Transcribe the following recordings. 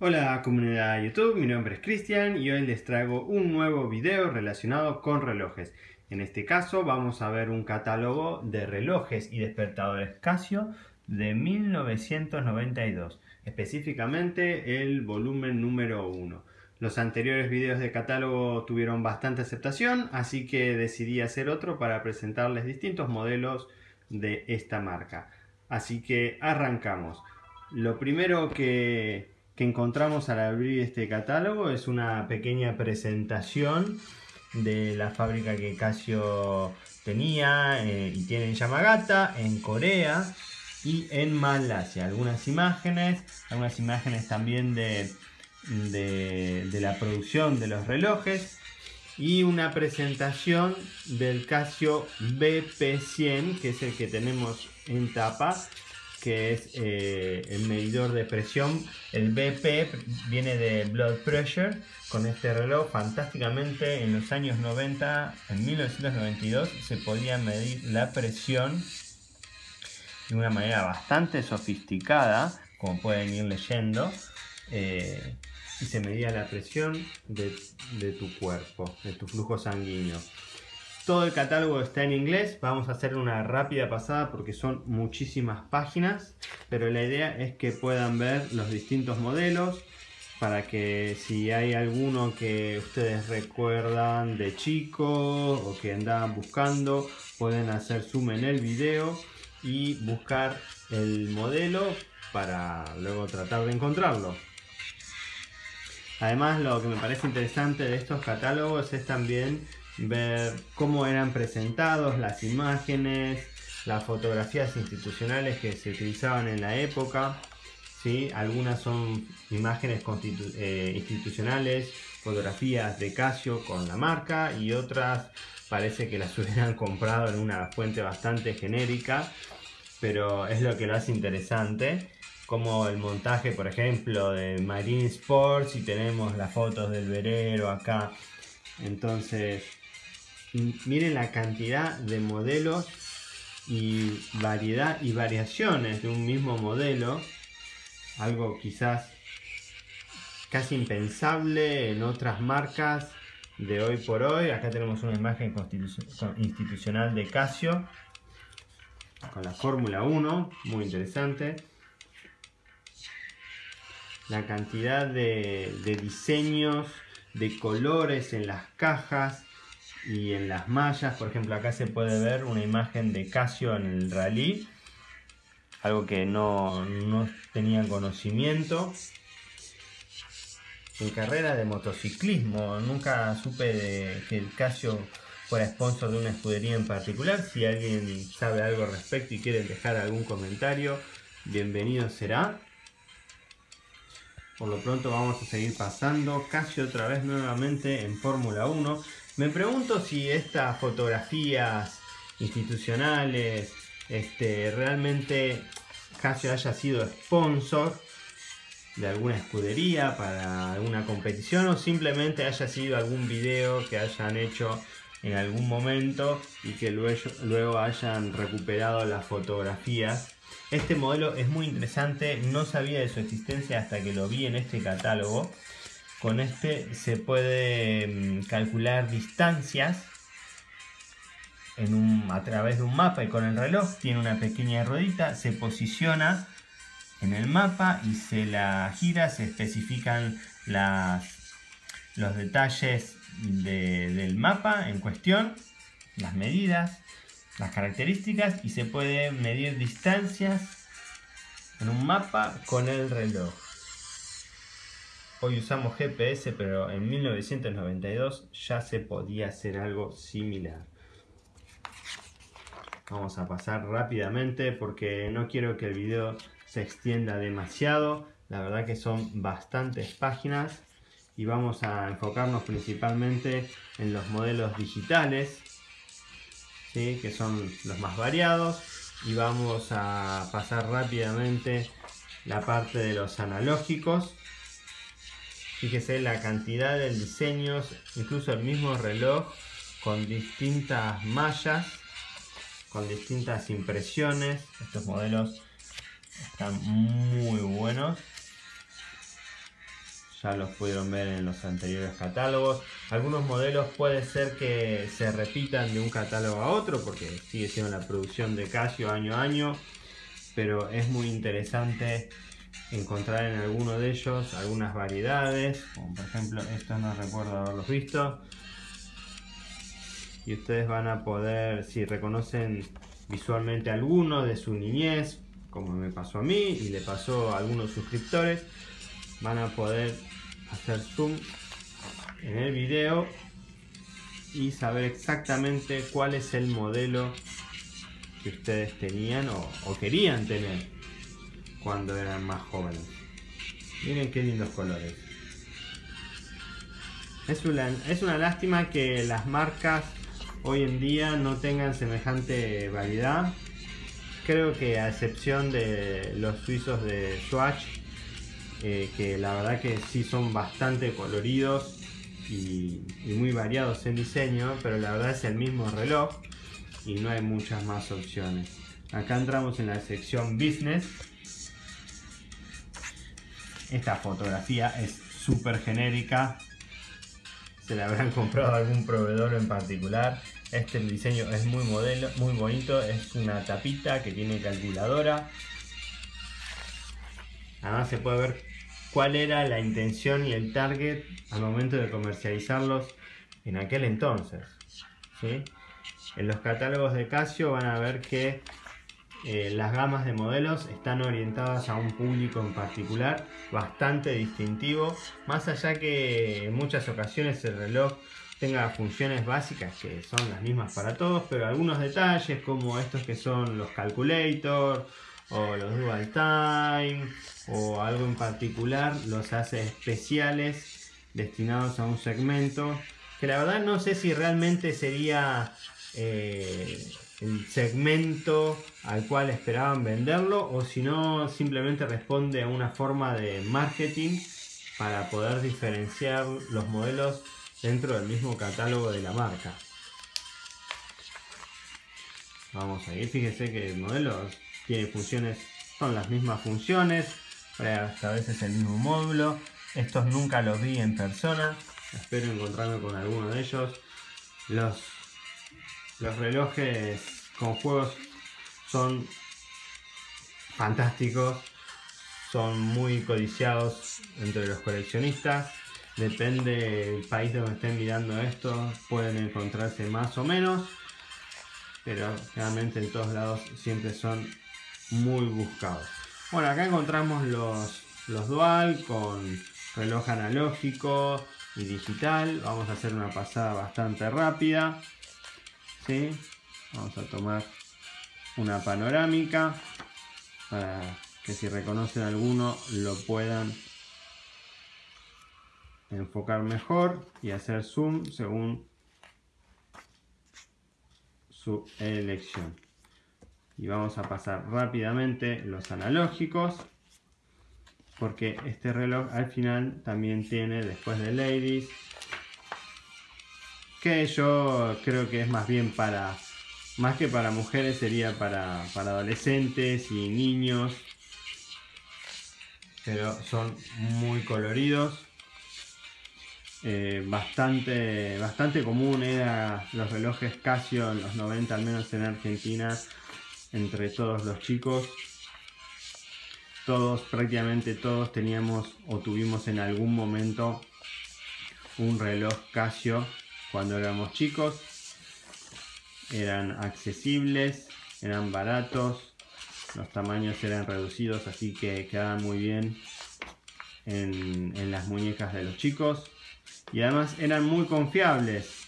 Hola comunidad de YouTube, mi nombre es Cristian y hoy les traigo un nuevo video relacionado con relojes. En este caso vamos a ver un catálogo de relojes y despertadores Casio de 1992, específicamente el volumen número 1. Los anteriores videos de catálogo tuvieron bastante aceptación, así que decidí hacer otro para presentarles distintos modelos de esta marca. Así que arrancamos. Lo primero que que encontramos al abrir este catálogo es una pequeña presentación de la fábrica que Casio tenía eh, y tiene en Yamagata, en Corea y en Malasia. Algunas imágenes, algunas imágenes también de, de la producción de los relojes y una presentación del Casio BP100 que es el que tenemos en tapa que es eh, el medidor de presión. El BP viene de Blood Pressure. Con este reloj, fantásticamente, en los años 90, en 1992, se podía medir la presión de una manera bastante sofisticada, como pueden ir leyendo. Eh, y se medía la presión de, de tu cuerpo, de tu flujo sanguíneo. Todo el catálogo está en inglés, vamos a hacer una rápida pasada porque son muchísimas páginas, pero la idea es que puedan ver los distintos modelos para que si hay alguno que ustedes recuerdan de chicos o que andaban buscando, pueden hacer zoom en el video y buscar el modelo para luego tratar de encontrarlo. Además lo que me parece interesante de estos catálogos es también ver cómo eran presentados las imágenes, las fotografías institucionales que se utilizaban en la época. ¿sí? Algunas son imágenes eh, institucionales, fotografías de Casio con la marca y otras parece que las hubieran comprado en una fuente bastante genérica, pero es lo que lo hace interesante como el montaje por ejemplo de Marine Sports y tenemos las fotos del verero acá entonces miren la cantidad de modelos y variedad y variaciones de un mismo modelo. Algo quizás casi impensable en otras marcas de hoy por hoy. Acá tenemos una imagen institucional de Casio con la Fórmula 1, muy interesante. La cantidad de, de diseños, de colores en las cajas, y en las mallas, por ejemplo acá se puede ver una imagen de Casio en el rally, algo que no, no tenía conocimiento. En carrera de motociclismo, nunca supe de que el Casio fuera sponsor de una escudería en particular. Si alguien sabe algo al respecto y quiere dejar algún comentario, bienvenido será. Por lo pronto vamos a seguir pasando. Casio otra vez nuevamente en Fórmula 1. Me pregunto si estas fotografías institucionales este, realmente Casio haya sido sponsor de alguna escudería para alguna competición o simplemente haya sido algún video que hayan hecho en algún momento y que luego, luego hayan recuperado las fotografías. Este modelo es muy interesante, no sabía de su existencia hasta que lo vi en este catálogo. Con este se puede mm, calcular distancias a través de un mapa y con el reloj. Tiene una pequeña ruedita, se posiciona en el mapa y se la gira, se especifican los detalles del mapa en cuestión, las medidas, las características y se puede medir distancias en un mapa con el reloj. Hoy usamos GPS, pero en 1992 ya se podía hacer algo similar. Vamos a pasar rápidamente porque no quiero que el video se extienda demasiado. La verdad que son bastantes páginas y vamos a enfocarnos principalmente en los modelos digitales, que son los más variados. Y vamos a pasar rápidamente la parte de los analógicos Fíjese la cantidad de diseños, incluso el mismo reloj con distintas mallas, con distintas impresiones. Estos modelos están muy buenos. ya los pudieron ver en los anteriores catálogos. Algunos modelos puede ser que se repitan de un catálogo a otro porque sigue siendo la producción de Casio año a año, pero es muy interesante encontrar en alguno de ellos algunas variedades, como por ejemplo estos no recuerdo haberlos visto. Y ustedes van a poder, si reconocen visualmente alguno de su niñez, como me pasó a mí y le pasó a algunos suscriptores, van a poder hacer zoom en el video y saber exactamente cuál es el modelo que ustedes tenían o, querían tener cuando eran más jóvenes. Miren qué lindos colores. Es una, es una lástima que las marcas hoy en día no tengan semejante variedad. Creo que a excepción de los suizos de Swatch, eh, que la verdad que sí son bastante coloridos y, muy variados en diseño, pero la verdad es el mismo reloj y no hay muchas más opciones. Acá entramos en la sección Business. Esta fotografía es súper genérica. Se la habrán comprado algún proveedor en particular. Este diseño es muy modelo, muy bonito. Es una tapita que tiene calculadora. Además se puede ver cuál era la intención y el target al momento de comercializarlos en aquel entonces. En los catálogos de Casio van a ver que eh, las gamas de modelos están orientadas a un público en particular bastante distintivo, más allá que en muchas ocasiones el reloj tenga funciones básicas que son las mismas para todos, pero algunos detalles como estos que son los calculators o los dual time o algo en particular los hace especiales destinados a un segmento que la verdad no sé si realmente sería eh, el segmento al cual esperaban venderlo o si no simplemente responde a una forma de marketing para poder diferenciar los modelos dentro del mismo catálogo de la marca. Vamos a ir, fíjese que el modelo tiene funciones, son las mismas funciones, a veces el mismo módulo. Estos nunca los vi en persona, espero encontrarme con alguno de ellos. Los, los relojes con juegos son fantásticos, son muy codiciados entre los coleccionistas. Depende del país donde estén mirando esto, pueden encontrarse más o menos, pero realmente en todos lados siempre son muy buscados. Bueno, acá encontramos los, los dual con reloj analógico y digital. Vamos a hacer una pasada bastante rápida. Vamos a tomar una panorámica para que si reconocen alguno lo puedan enfocar mejor y hacer zoom según su elección. Y vamos a pasar rápidamente los analógicos porque este reloj al final también tiene después de ladies que yo creo que es más bien para más que para mujeres sería para, para adolescentes y niños pero son muy coloridos eh, bastante, bastante común era los relojes Casio en los 90, al menos en Argentina, entre todos los chicos. Todos, prácticamente todos teníamos o tuvimos en algún momento un reloj Casio cuando éramos chicos. Eran accesibles, eran baratos, los tamaños eran reducidos, así que quedaban muy bien en las muñecas de los chicos y además eran muy confiables.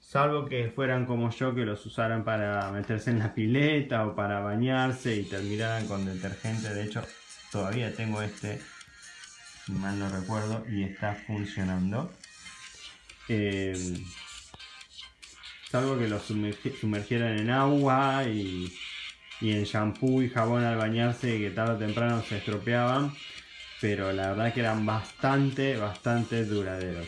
Salvo que fueran como yo que los usaran para meterse en la pileta o para bañarse y terminaran con detergente. De hecho, todavía tengo este, mal no recuerdo, y está funcionando. Em, salvo que los sumergieran en agua y, en shampoo y jabón al bañarse y que tarde o temprano se estropeaban pero la verdad que eran bastante, bastante duraderos.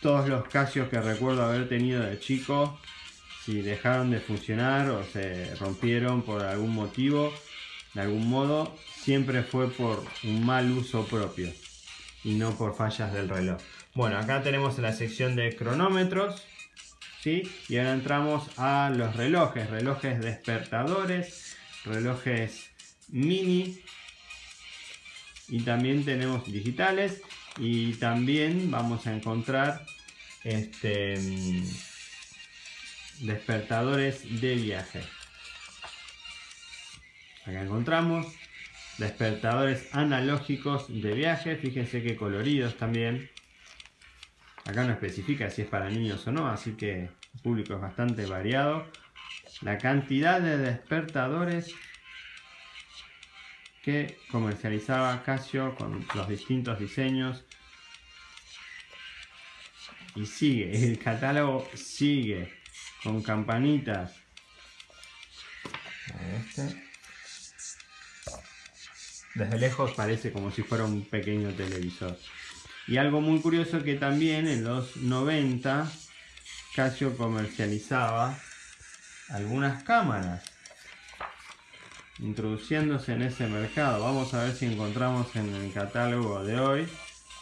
Todos los Casios que recuerdo haber tenido de chico, si dejaron de funcionar o se rompieron por algún motivo, de algún modo, siempre fue por un mal uso propio y no por fallas del reloj. Bueno, acá tenemos la sección de cronómetros. ¿sí? Y ahora entramos a los relojes, relojes despertadores, relojes mini. Y también tenemos digitales. Y también vamos a encontrar este mm, despertadores de viaje. Acá encontramos despertadores analógicos de viaje. Fíjense que coloridos también acá no especifica si es para niños o no así que el público es bastante variado la cantidad de despertadores que comercializaba Casio con los distintos diseños. Y sigue, el catálogo sigue con campanitas. Este. Desde lejos parece como si fuera un pequeño televisor. Y algo muy curioso que también en los 90 Casio comercializaba algunas cámaras introduciéndose en ese mercado. Vamos a ver si encontramos en el catálogo de hoy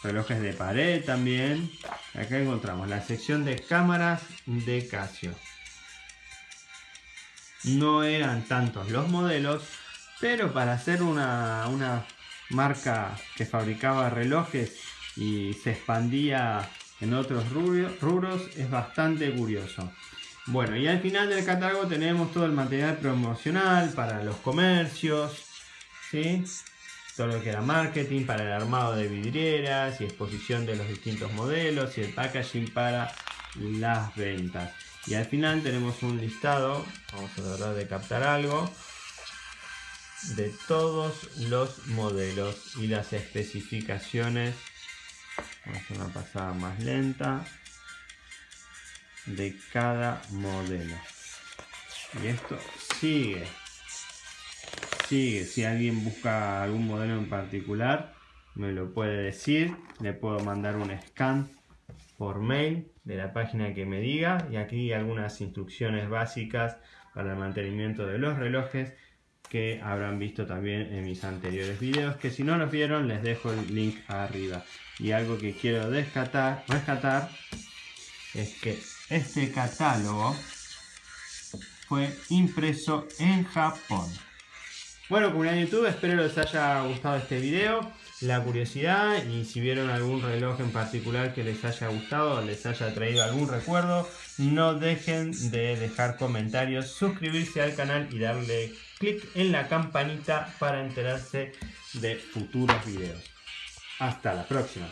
relojes de pared también. Acá encontramos la sección de cámaras de Casio. No eran tantos los modelos, pero para hacer una, una marca que fabricaba relojes y se expandía en otros rubros es bastante curioso. Bueno, y al final del catálogo tenemos todo el material promocional para los comercios, ¿sí? todo lo que era marketing para el armado de vidrieras y exposición de los distintos modelos y el packaging para las ventas. Y al final tenemos un listado, vamos a tratar de captar algo, de todos los modelos y las especificaciones. Vamos a hacer una pasada más lenta de cada modelo. Y esto sigue. Sigue. Si alguien busca algún modelo en particular, me lo puede decir. Le puedo mandar un scan por mail de la página que me diga. Y aquí algunas instrucciones básicas para el mantenimiento de los relojes que habrán visto también en mis anteriores videos que si no los vieron les dejo el link arriba y algo que quiero rescatar, es que este catálogo fue impreso en Japón. Bueno, comunidad YouTube, espero les haya gustado este video, la curiosidad y si vieron algún reloj en particular que les haya gustado o les haya traído algún recuerdo, no dejen de dejar comentarios, suscribirse al canal y darle clic en la campanita para enterarse de futuros videos. Hasta la próxima.